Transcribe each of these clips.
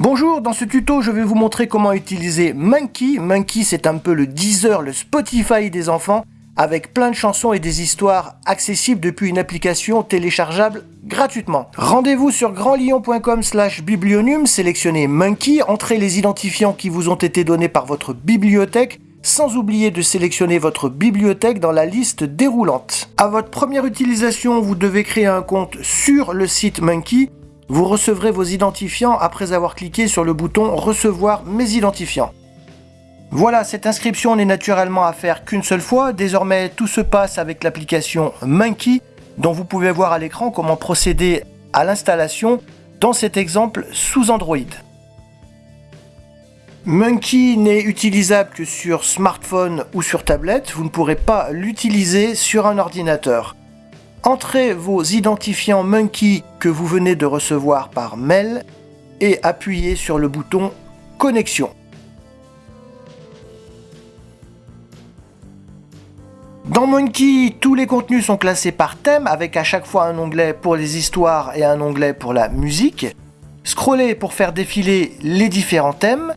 Bonjour, dans ce tuto je vais vous montrer comment utiliser Monkey. Monkey c'est un peu le Deezer, le Spotify des enfants, avec plein de chansons et des histoires accessibles depuis une application téléchargeable gratuitement. Rendez-vous sur grandlion.com slash sélectionnez Monkey, entrez les identifiants qui vous ont été donnés par votre bibliothèque, sans oublier de sélectionner votre bibliothèque dans la liste déroulante. À votre première utilisation, vous devez créer un compte sur le site Monkey vous recevrez vos identifiants après avoir cliqué sur le bouton Recevoir mes identifiants. Voilà, cette inscription n'est naturellement à faire qu'une seule fois. Désormais, tout se passe avec l'application Monkey, dont vous pouvez voir à l'écran comment procéder à l'installation dans cet exemple sous Android. Monkey n'est utilisable que sur smartphone ou sur tablette, vous ne pourrez pas l'utiliser sur un ordinateur. Entrez vos identifiants Monkey que vous venez de recevoir par mail et appuyez sur le bouton Connexion. Dans Monkey, tous les contenus sont classés par thème avec à chaque fois un onglet pour les histoires et un onglet pour la musique. Scrollez pour faire défiler les différents thèmes.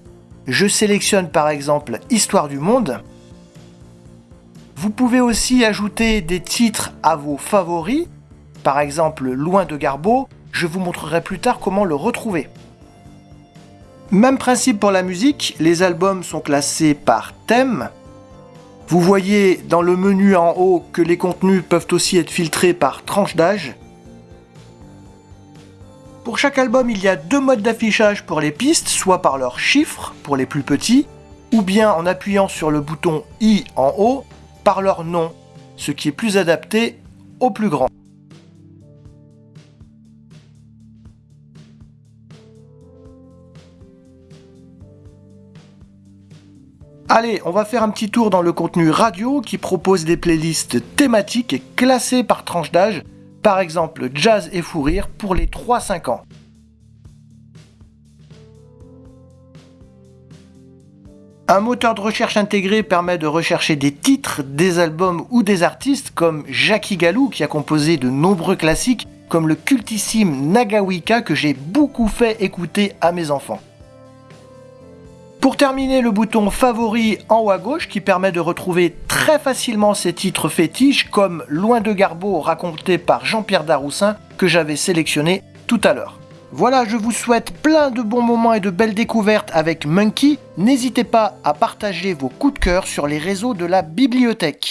Je sélectionne par exemple Histoire du monde. Vous pouvez aussi ajouter des titres à vos favoris, par exemple Loin de Garbeau, je vous montrerai plus tard comment le retrouver. Même principe pour la musique, les albums sont classés par thème. Vous voyez dans le menu en haut que les contenus peuvent aussi être filtrés par tranche d'âge. Pour chaque album, il y a deux modes d'affichage pour les pistes, soit par leurs chiffres pour les plus petits, ou bien en appuyant sur le bouton I en haut par leur nom, ce qui est plus adapté aux plus grands. Allez, on va faire un petit tour dans le contenu radio qui propose des playlists thématiques et classées par tranche d'âge, par exemple jazz et fou rire pour les 3-5 ans. Un moteur de recherche intégré permet de rechercher des titres, des albums ou des artistes comme Jackie Galou qui a composé de nombreux classiques comme le cultissime Nagawika que j'ai beaucoup fait écouter à mes enfants. Pour terminer, le bouton favori en haut à gauche qui permet de retrouver très facilement ces titres fétiches comme Loin de Garbeau raconté par Jean-Pierre Daroussin que j'avais sélectionné tout à l'heure. Voilà, je vous souhaite plein de bons moments et de belles découvertes avec Monkey. N'hésitez pas à partager vos coups de cœur sur les réseaux de la bibliothèque.